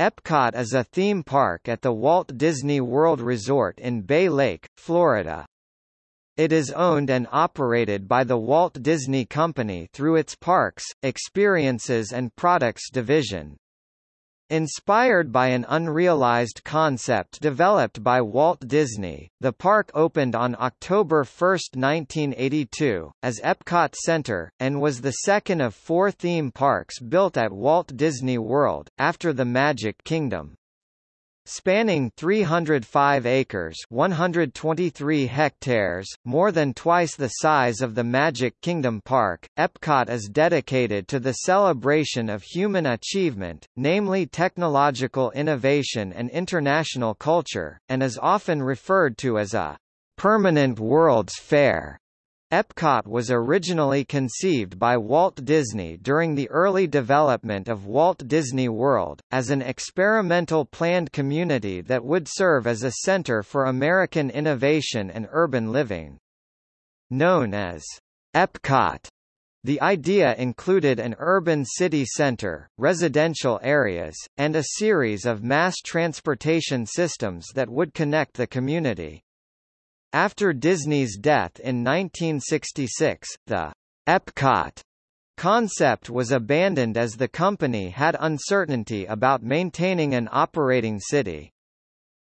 Epcot is a theme park at the Walt Disney World Resort in Bay Lake, Florida. It is owned and operated by the Walt Disney Company through its Parks, Experiences and Products division. Inspired by an unrealized concept developed by Walt Disney, the park opened on October 1, 1982, as Epcot Center, and was the second of four theme parks built at Walt Disney World, after the Magic Kingdom. Spanning 305 acres 123 hectares, more than twice the size of the Magic Kingdom Park, Epcot is dedicated to the celebration of human achievement, namely technological innovation and international culture, and is often referred to as a permanent World's Fair. Epcot was originally conceived by Walt Disney during the early development of Walt Disney World, as an experimental planned community that would serve as a center for American innovation and urban living. Known as Epcot, the idea included an urban city center, residential areas, and a series of mass transportation systems that would connect the community. After Disney's death in 1966, the Epcot concept was abandoned as the company had uncertainty about maintaining an operating city.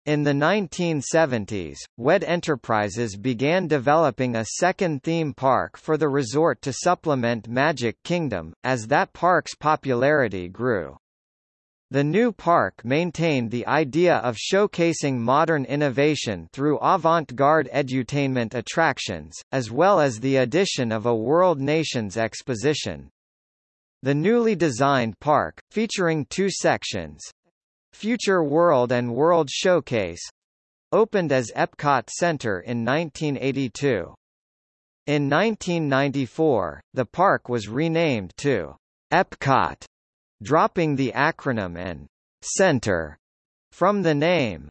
In the 1970s, WED Enterprises began developing a second theme park for the resort to supplement Magic Kingdom, as that park's popularity grew. The new park maintained the idea of showcasing modern innovation through avant-garde edutainment attractions, as well as the addition of a World Nations exposition. The newly designed park, featuring two sections, Future World and World Showcase, opened as Epcot Center in 1982. In 1994, the park was renamed to Epcot dropping the acronym and center from the name.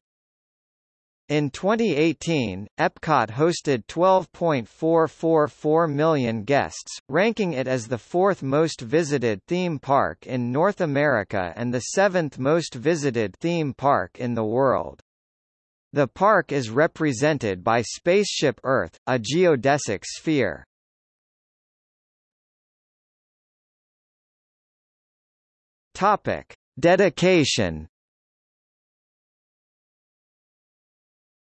In 2018, Epcot hosted 12.444 million guests, ranking it as the fourth most visited theme park in North America and the seventh most visited theme park in the world. The park is represented by Spaceship Earth, a geodesic sphere. Topic: Dedication.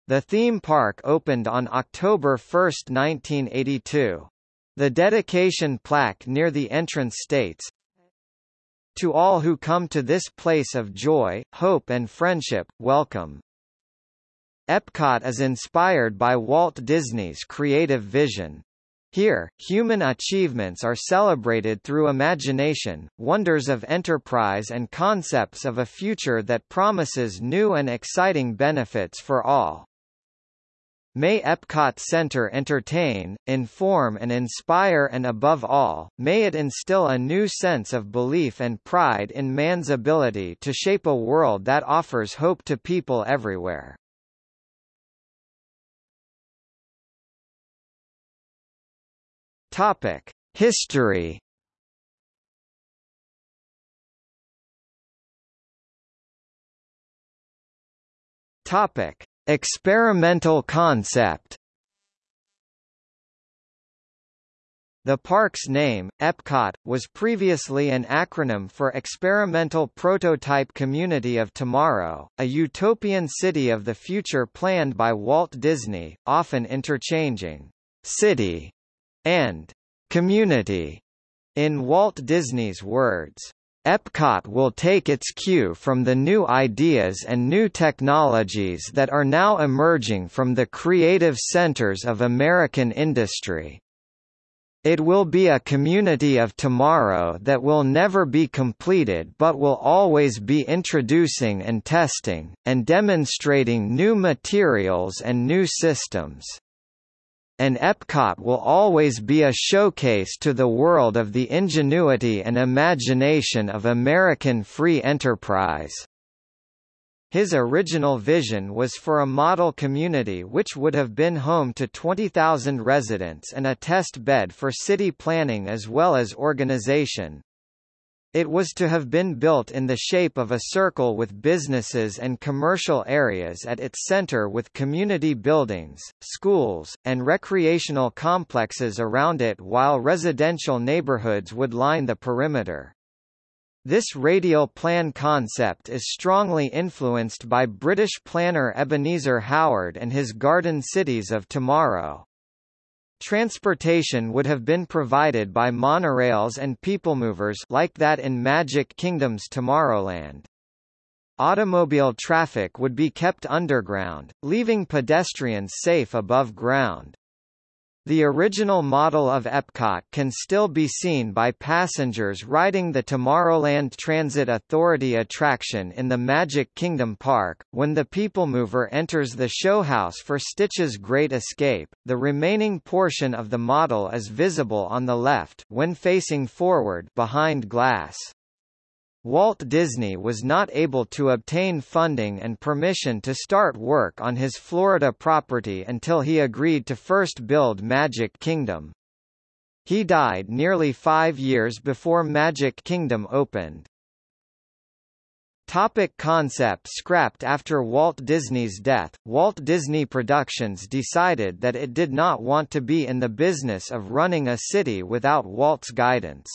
The theme park opened on October 1, 1982. The dedication plaque near the entrance states, To all who come to this place of joy, hope and friendship, welcome. Epcot is inspired by Walt Disney's creative vision. Here, human achievements are celebrated through imagination, wonders of enterprise and concepts of a future that promises new and exciting benefits for all. May Epcot Center entertain, inform and inspire and above all, may it instill a new sense of belief and pride in man's ability to shape a world that offers hope to people everywhere. Topic: History. Topic: Experimental concept. The park's name, Epcot, was previously an acronym for Experimental Prototype Community of Tomorrow, a utopian city of the future planned by Walt Disney, often interchanging city and community. In Walt Disney's words, Epcot will take its cue from the new ideas and new technologies that are now emerging from the creative centers of American industry. It will be a community of tomorrow that will never be completed but will always be introducing and testing, and demonstrating new materials and new systems and Epcot will always be a showcase to the world of the ingenuity and imagination of American free enterprise. His original vision was for a model community which would have been home to 20,000 residents and a test bed for city planning as well as organization. It was to have been built in the shape of a circle with businesses and commercial areas at its center with community buildings, schools, and recreational complexes around it while residential neighborhoods would line the perimeter. This radial plan concept is strongly influenced by British planner Ebenezer Howard and his Garden Cities of Tomorrow. Transportation would have been provided by monorails and peoplemovers like that in Magic Kingdom's Tomorrowland. Automobile traffic would be kept underground, leaving pedestrians safe above ground. The original model of Epcot can still be seen by passengers riding the Tomorrowland Transit Authority attraction in the Magic Kingdom Park. When the People Mover enters the showhouse for Stitch's Great Escape, the remaining portion of the model is visible on the left when facing forward behind glass. Walt Disney was not able to obtain funding and permission to start work on his Florida property until he agreed to first build Magic Kingdom. He died nearly five years before Magic Kingdom opened. Topic concept scrapped After Walt Disney's death, Walt Disney Productions decided that it did not want to be in the business of running a city without Walt's guidance.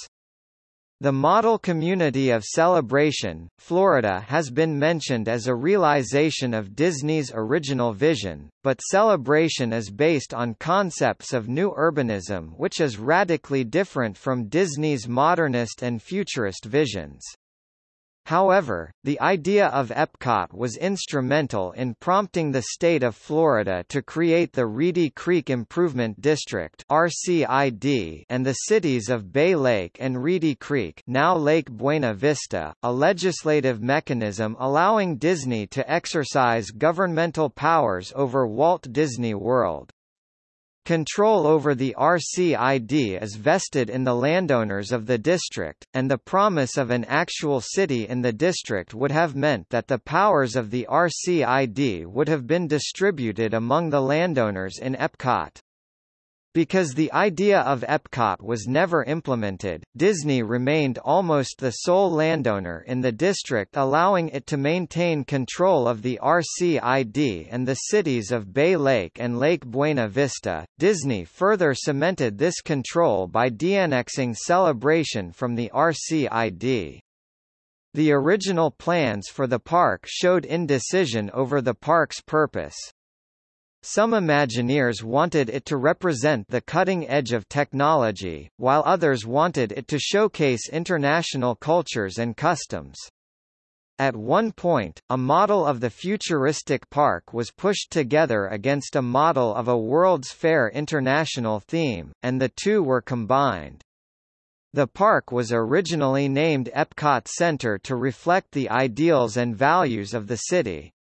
The model community of Celebration, Florida has been mentioned as a realization of Disney's original vision, but Celebration is based on concepts of new urbanism which is radically different from Disney's modernist and futurist visions. However, the idea of Epcot was instrumental in prompting the state of Florida to create the Reedy Creek Improvement District (RCID) and the cities of Bay Lake and Reedy Creek, now Lake Buena Vista, a legislative mechanism allowing Disney to exercise governmental powers over Walt Disney World. Control over the RCID is vested in the landowners of the district, and the promise of an actual city in the district would have meant that the powers of the RCID would have been distributed among the landowners in Epcot. Because the idea of Epcot was never implemented, Disney remained almost the sole landowner in the district allowing it to maintain control of the RCID and the cities of Bay Lake and Lake Buena Vista. Disney further cemented this control by de-annexing Celebration from the RCID. The original plans for the park showed indecision over the park's purpose. Some Imagineers wanted it to represent the cutting edge of technology, while others wanted it to showcase international cultures and customs. At one point, a model of the futuristic park was pushed together against a model of a World's Fair International theme, and the two were combined. The park was originally named Epcot Center to reflect the ideals and values of the city.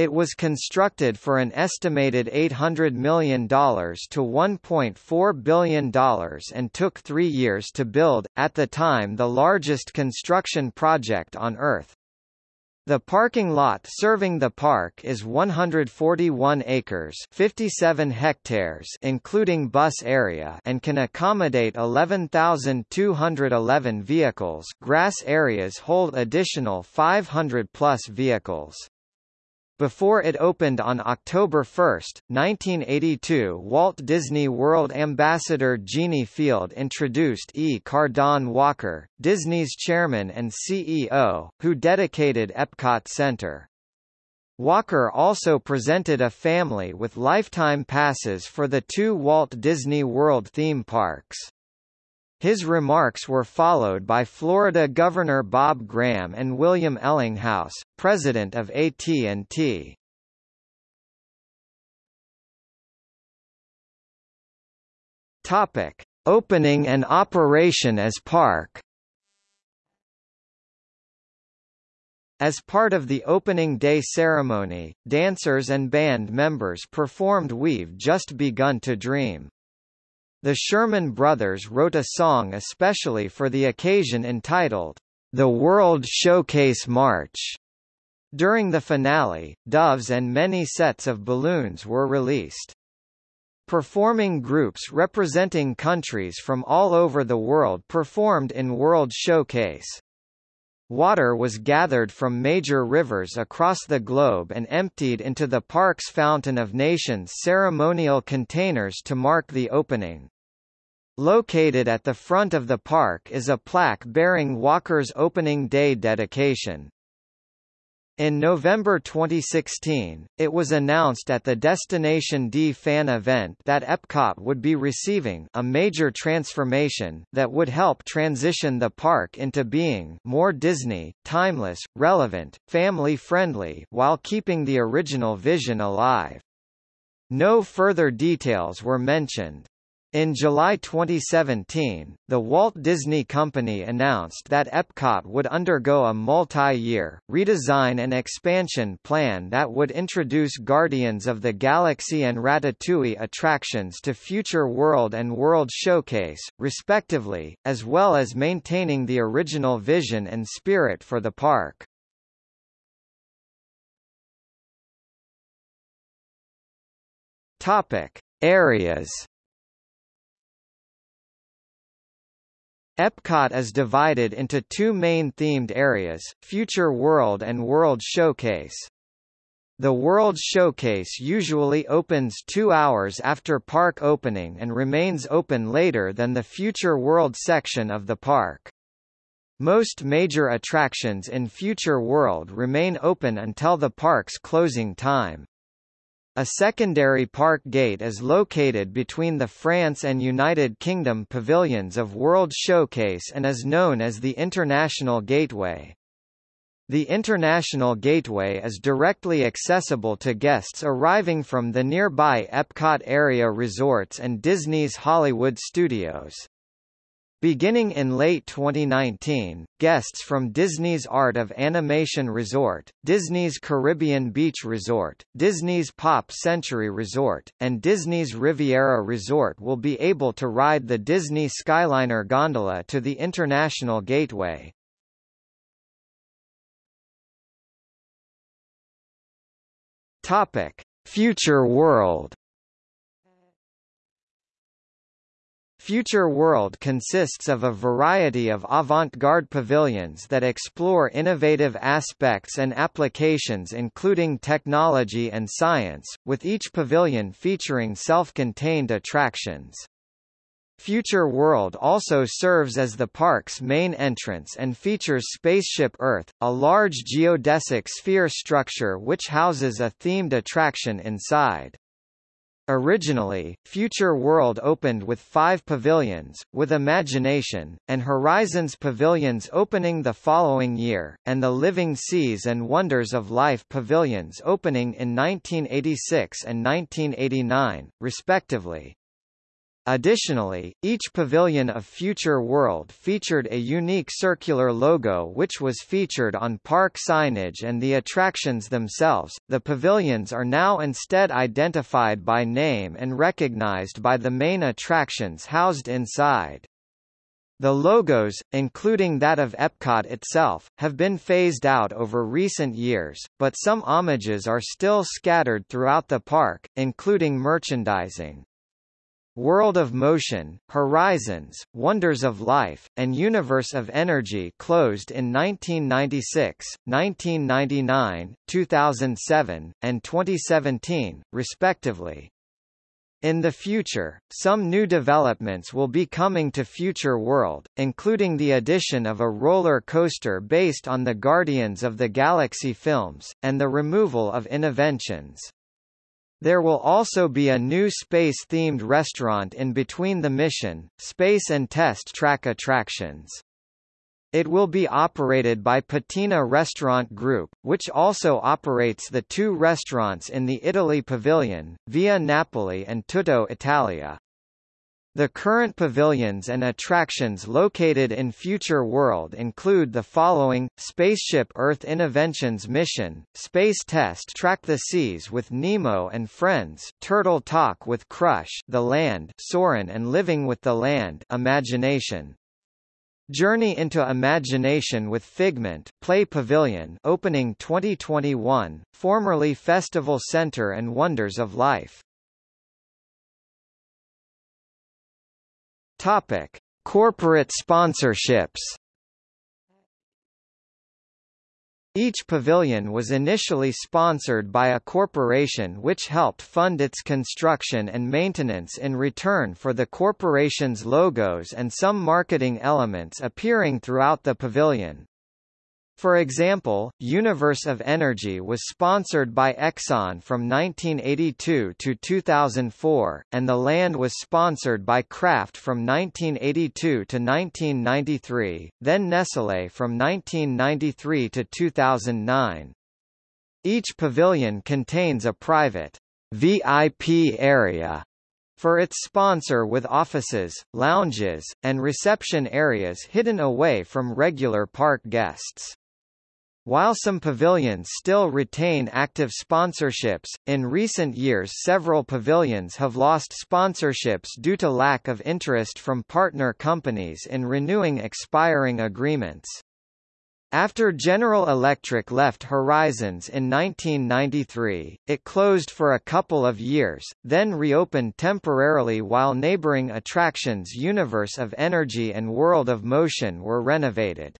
It was constructed for an estimated $800 million to $1.4 billion and took three years to build, at the time the largest construction project on Earth. The parking lot serving the park is 141 acres 57 hectares including bus area and can accommodate 11,211 vehicles grass areas hold additional 500 plus vehicles. Before it opened on October 1, 1982 Walt Disney World ambassador Genie Field introduced E. Cardon Walker, Disney's chairman and CEO, who dedicated Epcot Center. Walker also presented a family with lifetime passes for the two Walt Disney World theme parks. His remarks were followed by Florida Governor Bob Graham and William Ellinghaus, president of AT&T. Topic: Opening and operation as park. As part of the opening day ceremony, dancers and band members performed We've Just Begun to Dream. The Sherman Brothers wrote a song especially for the occasion entitled, The World Showcase March. During the finale, doves and many sets of balloons were released. Performing groups representing countries from all over the world performed in World Showcase. Water was gathered from major rivers across the globe and emptied into the park's Fountain of Nations ceremonial containers to mark the opening. Located at the front of the park is a plaque bearing Walker's opening day dedication. In November 2016, it was announced at the Destination D fan event that Epcot would be receiving a major transformation that would help transition the park into being more Disney, timeless, relevant, family-friendly while keeping the original vision alive. No further details were mentioned. In July 2017, the Walt Disney Company announced that Epcot would undergo a multi-year, redesign and expansion plan that would introduce Guardians of the Galaxy and Ratatouille attractions to Future World and World Showcase, respectively, as well as maintaining the original vision and spirit for the park. Topic. Areas Epcot is divided into two main themed areas, Future World and World Showcase. The World Showcase usually opens two hours after park opening and remains open later than the Future World section of the park. Most major attractions in Future World remain open until the park's closing time. A secondary park gate is located between the France and United Kingdom pavilions of World Showcase and is known as the International Gateway. The International Gateway is directly accessible to guests arriving from the nearby Epcot area resorts and Disney's Hollywood Studios. Beginning in late 2019, guests from Disney's Art of Animation Resort, Disney's Caribbean Beach Resort, Disney's Pop Century Resort, and Disney's Riviera Resort will be able to ride the Disney Skyliner gondola to the International Gateway. Topic: Future World Future World consists of a variety of avant-garde pavilions that explore innovative aspects and applications including technology and science, with each pavilion featuring self-contained attractions. Future World also serves as the park's main entrance and features Spaceship Earth, a large geodesic sphere structure which houses a themed attraction inside. Originally, Future World opened with five pavilions, with Imagination, and Horizons pavilions opening the following year, and the Living Seas and Wonders of Life pavilions opening in 1986 and 1989, respectively. Additionally, each pavilion of Future World featured a unique circular logo which was featured on park signage and the attractions themselves. The pavilions are now instead identified by name and recognized by the main attractions housed inside. The logos, including that of Epcot itself, have been phased out over recent years, but some homages are still scattered throughout the park, including merchandising. World of Motion, Horizons, Wonders of Life, and Universe of Energy closed in 1996, 1999, 2007, and 2017, respectively. In the future, some new developments will be coming to Future World, including the addition of a roller coaster based on the Guardians of the Galaxy films, and the removal of Innoventions. There will also be a new space-themed restaurant in between the mission, space and test track attractions. It will be operated by Patina Restaurant Group, which also operates the two restaurants in the Italy Pavilion, Via Napoli and Tutto Italia. The current pavilions and attractions located in Future World include the following, Spaceship Earth Innoventions Mission, Space Test Track the Seas with Nemo and Friends Turtle Talk with Crush The Land Soarin' and Living with the Land Imagination. Journey into Imagination with Figment Play Pavilion opening 2021, formerly Festival Center and Wonders of Life Topic: Corporate sponsorships. Each pavilion was initially sponsored by a corporation which helped fund its construction and maintenance in return for the corporation's logos and some marketing elements appearing throughout the pavilion. For example, Universe of Energy was sponsored by Exxon from 1982 to 2004, and the land was sponsored by Kraft from 1982 to 1993, then Nestlé from 1993 to 2009. Each pavilion contains a private VIP area for its sponsor with offices, lounges, and reception areas hidden away from regular park guests. While some pavilions still retain active sponsorships, in recent years several pavilions have lost sponsorships due to lack of interest from partner companies in renewing expiring agreements. After General Electric left Horizons in 1993, it closed for a couple of years, then reopened temporarily while neighboring attractions Universe of Energy and World of Motion were renovated.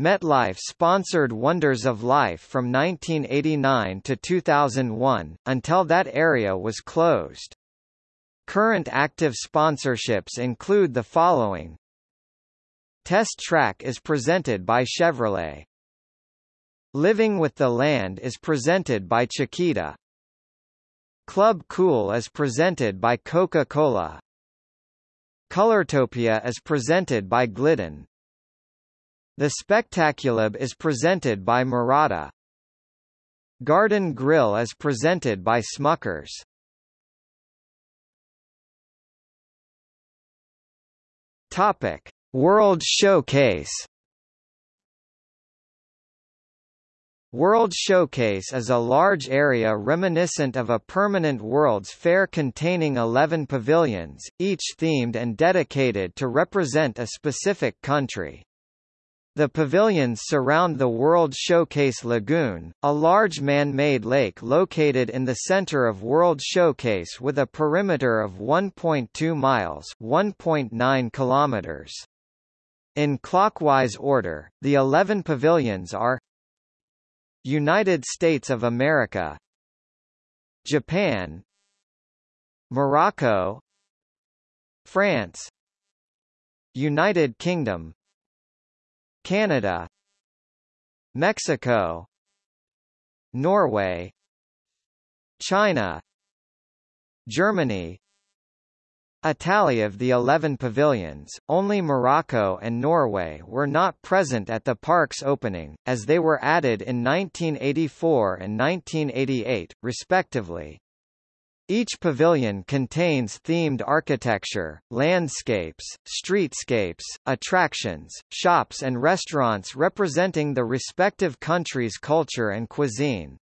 MetLife sponsored Wonders of Life from 1989 to 2001, until that area was closed. Current active sponsorships include the following Test Track is presented by Chevrolet. Living with the Land is presented by Chiquita. Club Cool is presented by Coca-Cola. Colortopia is presented by Glidden. The Spectaculab is presented by Murata. Garden Grill is presented by Smuckers. Topic: World Showcase. World Showcase is a large area reminiscent of a permanent World's Fair containing 11 pavilions, each themed and dedicated to represent a specific country. The pavilions surround the World Showcase Lagoon, a large man-made lake located in the center of World Showcase with a perimeter of 1.2 miles 1.9 kilometers. In clockwise order, the 11 pavilions are United States of America Japan Morocco France United Kingdom Canada. Mexico. Norway. China. Germany. Italy of the 11 pavilions, only Morocco and Norway were not present at the park's opening, as they were added in 1984 and 1988, respectively. Each pavilion contains themed architecture, landscapes, streetscapes, attractions, shops and restaurants representing the respective country's culture and cuisine.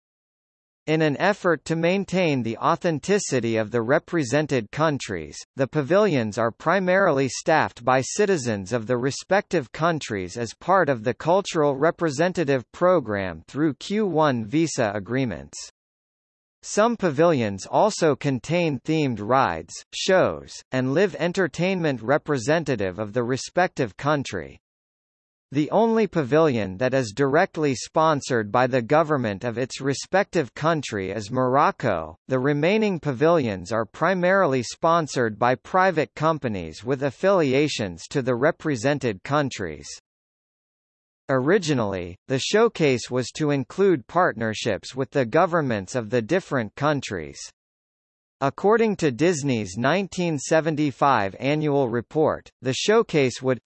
In an effort to maintain the authenticity of the represented countries, the pavilions are primarily staffed by citizens of the respective countries as part of the Cultural Representative Program through Q1 visa agreements. Some pavilions also contain themed rides, shows, and live entertainment representative of the respective country. The only pavilion that is directly sponsored by the government of its respective country is Morocco, the remaining pavilions are primarily sponsored by private companies with affiliations to the represented countries. Originally, the showcase was to include partnerships with the governments of the different countries. According to Disney's 1975 annual report, the showcase would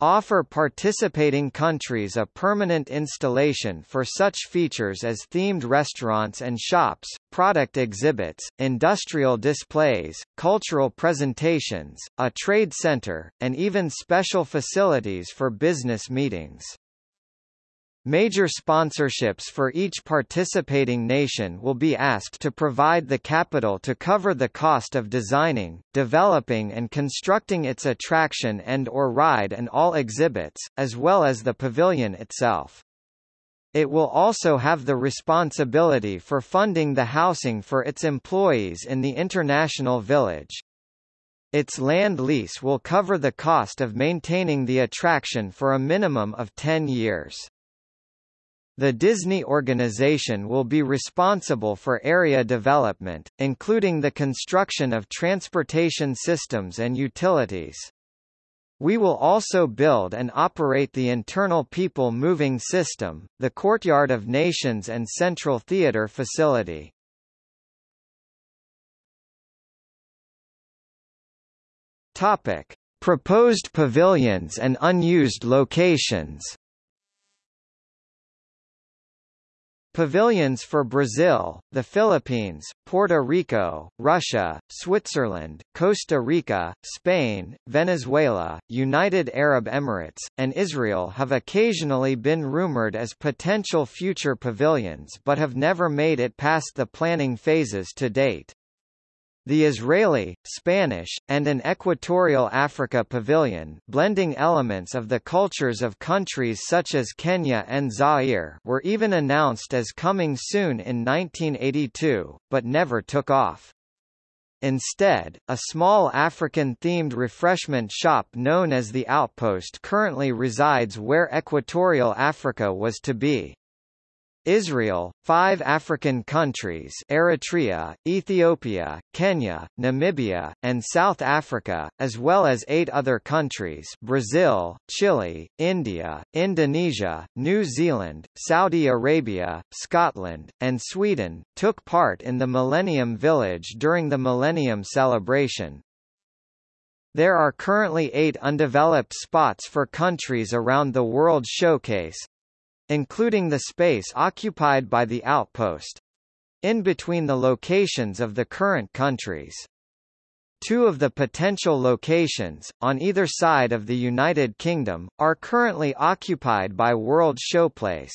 offer participating countries a permanent installation for such features as themed restaurants and shops, product exhibits, industrial displays, cultural presentations, a trade center, and even special facilities for business meetings. Major sponsorships for each participating nation will be asked to provide the capital to cover the cost of designing, developing and constructing its attraction and or ride and all exhibits, as well as the pavilion itself. It will also have the responsibility for funding the housing for its employees in the International Village. Its land lease will cover the cost of maintaining the attraction for a minimum of 10 years. The Disney organization will be responsible for area development, including the construction of transportation systems and utilities. We will also build and operate the internal people moving system, the Courtyard of Nations and Central Theatre facility. Topic: Proposed pavilions and unused locations. Pavilions for Brazil, the Philippines, Puerto Rico, Russia, Switzerland, Costa Rica, Spain, Venezuela, United Arab Emirates, and Israel have occasionally been rumored as potential future pavilions but have never made it past the planning phases to date. The Israeli, Spanish, and an Equatorial Africa pavilion blending elements of the cultures of countries such as Kenya and Zaire were even announced as coming soon in 1982, but never took off. Instead, a small African-themed refreshment shop known as the Outpost currently resides where Equatorial Africa was to be. Israel, five African countries Eritrea, Ethiopia, Kenya, Namibia, and South Africa, as well as eight other countries Brazil, Chile, India, Indonesia, New Zealand, Saudi Arabia, Scotland, and Sweden, took part in the Millennium Village during the Millennium Celebration. There are currently eight undeveloped spots for countries around the World Showcase, including the space occupied by the outpost in between the locations of the current countries. Two of the potential locations, on either side of the United Kingdom, are currently occupied by World Showplace.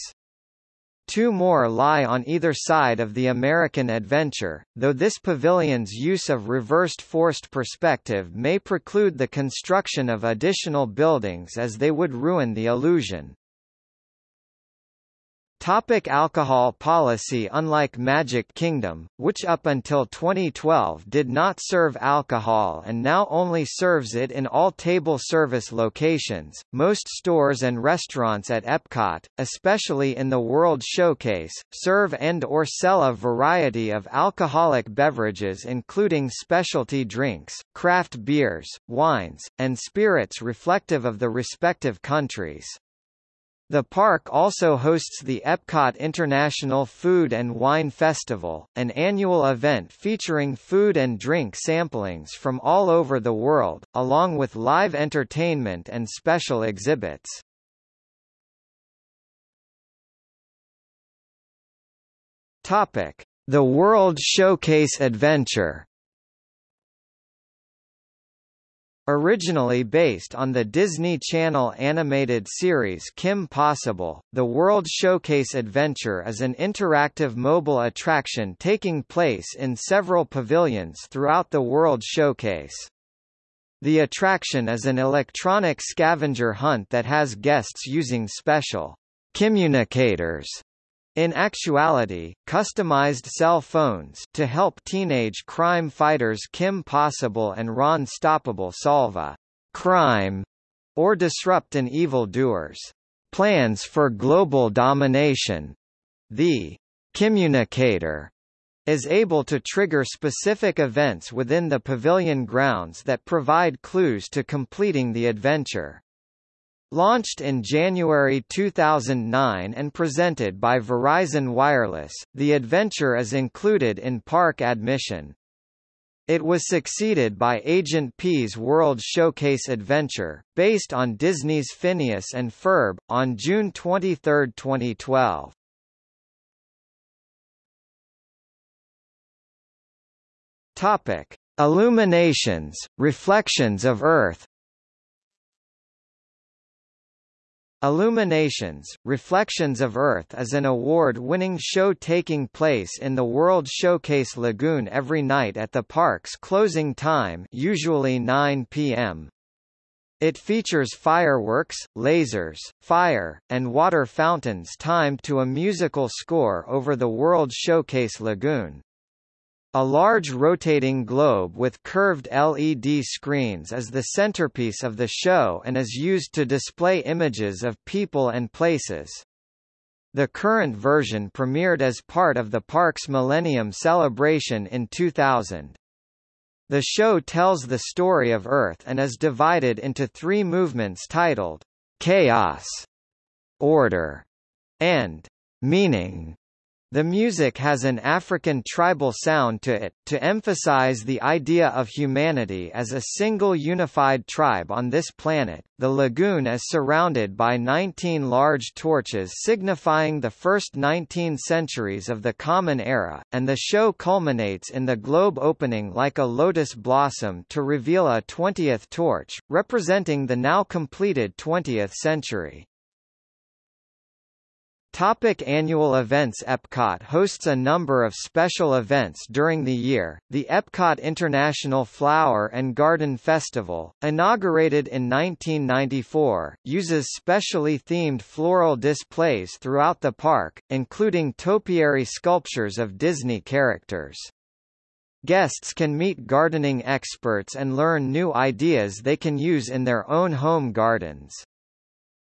Two more lie on either side of the American adventure, though this pavilion's use of reversed forced perspective may preclude the construction of additional buildings as they would ruin the illusion. Topic alcohol policy Unlike Magic Kingdom, which up until 2012 did not serve alcohol and now only serves it in all table service locations, most stores and restaurants at Epcot, especially in the World Showcase, serve and or sell a variety of alcoholic beverages including specialty drinks, craft beers, wines, and spirits reflective of the respective countries. The park also hosts the Epcot International Food and Wine Festival, an annual event featuring food and drink samplings from all over the world, along with live entertainment and special exhibits. The World Showcase Adventure Originally based on the Disney Channel animated series Kim Possible, the World Showcase Adventure is an interactive mobile attraction taking place in several pavilions throughout the World Showcase. The attraction is an electronic scavenger hunt that has guests using special communicators in actuality, customized cell phones to help teenage crime fighters Kim Possible and Ron Stoppable solve a crime or disrupt an evildoer's plans for global domination. The communicator is able to trigger specific events within the pavilion grounds that provide clues to completing the adventure. Launched in January 2009 and presented by Verizon Wireless, the adventure is included in park admission. It was succeeded by Agent P's World Showcase Adventure, based on Disney's Phineas and Ferb, on June 23, 2012. Topic: Illuminations, Reflections of Earth, Illuminations, Reflections of Earth is an award-winning show taking place in the World Showcase Lagoon every night at the park's closing time usually 9 p.m. It features fireworks, lasers, fire, and water fountains timed to a musical score over the World Showcase Lagoon. A large rotating globe with curved LED screens is the centerpiece of the show and is used to display images of people and places. The current version premiered as part of the park's Millennium Celebration in 2000. The show tells the story of Earth and is divided into three movements titled, Chaos, Order, and Meaning. The music has an African tribal sound to it, to emphasize the idea of humanity as a single unified tribe on this planet. The lagoon is surrounded by 19 large torches signifying the first 19 centuries of the Common Era, and the show culminates in the globe opening like a lotus blossom to reveal a 20th torch, representing the now completed 20th century. Topic annual events Epcot hosts a number of special events during the year. The Epcot International Flower and Garden Festival, inaugurated in 1994, uses specially themed floral displays throughout the park, including topiary sculptures of Disney characters. Guests can meet gardening experts and learn new ideas they can use in their own home gardens.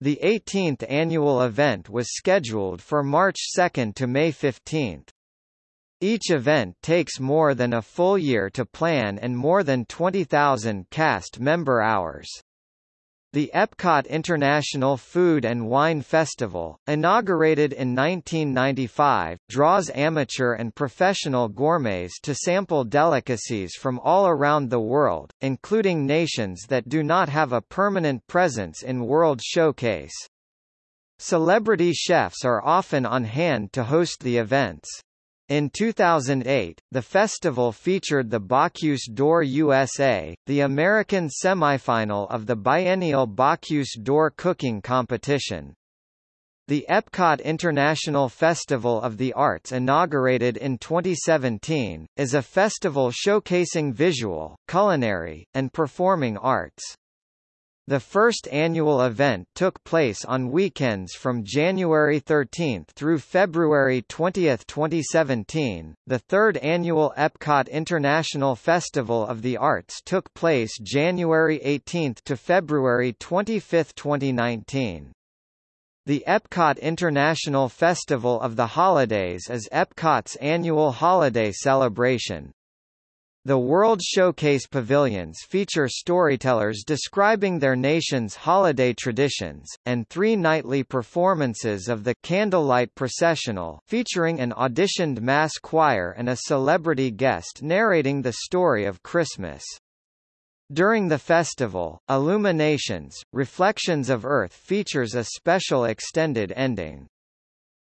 The 18th annual event was scheduled for March 2 to May 15. Each event takes more than a full year to plan and more than 20,000 cast member hours. The Epcot International Food and Wine Festival, inaugurated in 1995, draws amateur and professional gourmets to sample delicacies from all around the world, including nations that do not have a permanent presence in World Showcase. Celebrity chefs are often on hand to host the events. In 2008, the festival featured the Bocuse d'Or USA, the American semifinal of the biennial Bocuse d'Or cooking competition. The Epcot International Festival of the Arts inaugurated in 2017, is a festival showcasing visual, culinary, and performing arts. The first annual event took place on weekends from January 13 through February 20, 2017. The third annual Epcot International Festival of the Arts took place January 18 to February 25, 2019. The Epcot International Festival of the Holidays is Epcot's annual holiday celebration, the World Showcase pavilions feature storytellers describing their nation's holiday traditions, and three nightly performances of the Candlelight Processional featuring an auditioned mass choir and a celebrity guest narrating the story of Christmas. During the festival, Illuminations, Reflections of Earth features a special extended ending.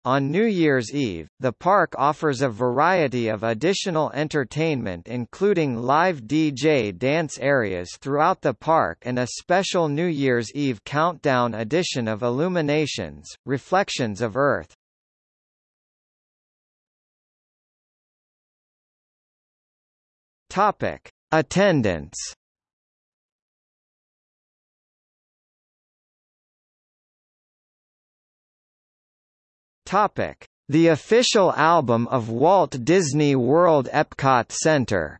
On New Year's Eve, the park offers a variety of additional entertainment including live DJ dance areas throughout the park and a special New Year's Eve countdown edition of Illuminations, Reflections of Earth. Topic: Attendance Topic: The official album of Walt Disney World Epcot Center.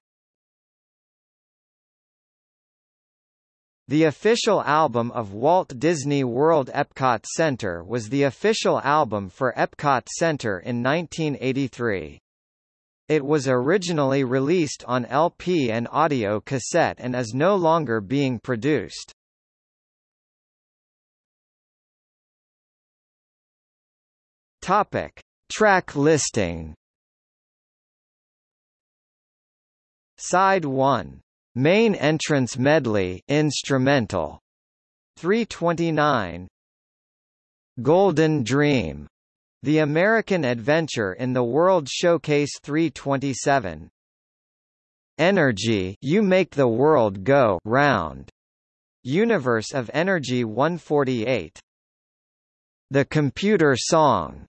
The official album of Walt Disney World Epcot Center was the official album for Epcot Center in 1983. It was originally released on LP and audio cassette and is no longer being produced. Topic: Track listing. Side 1. Main entrance medley instrumental. 329. Golden Dream. The American Adventure in the World Showcase 327. Energy You Make the World Go Round. Universe of Energy 148. The Computer Song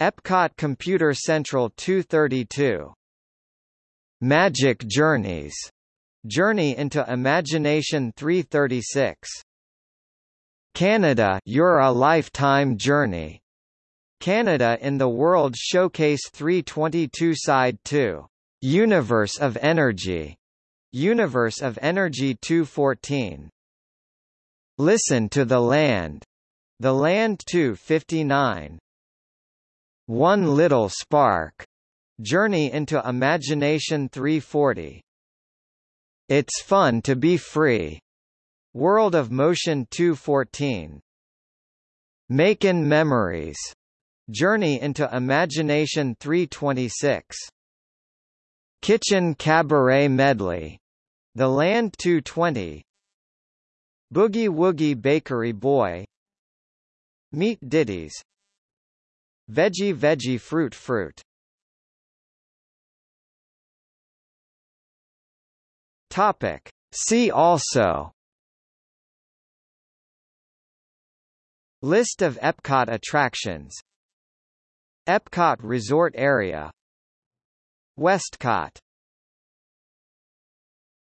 Epcot Computer Central 232. Magic Journeys. Journey into Imagination 336. Canada You're a Lifetime Journey. Canada in the World Showcase 322 Side 2. Universe of Energy, Universe of Energy 214. Listen to the Land, The Land 259. One Little Spark, Journey into Imagination 340. It's Fun to Be Free, World of Motion 214. Makin' Memories, Journey into Imagination 326. Kitchen Cabaret Medley, The Land 220. Boogie Woogie Bakery Boy Meat Ditties Veggie Veggie Fruit Fruit. Topic. See also. List of Epcot attractions. Epcot Resort Area. WestCOT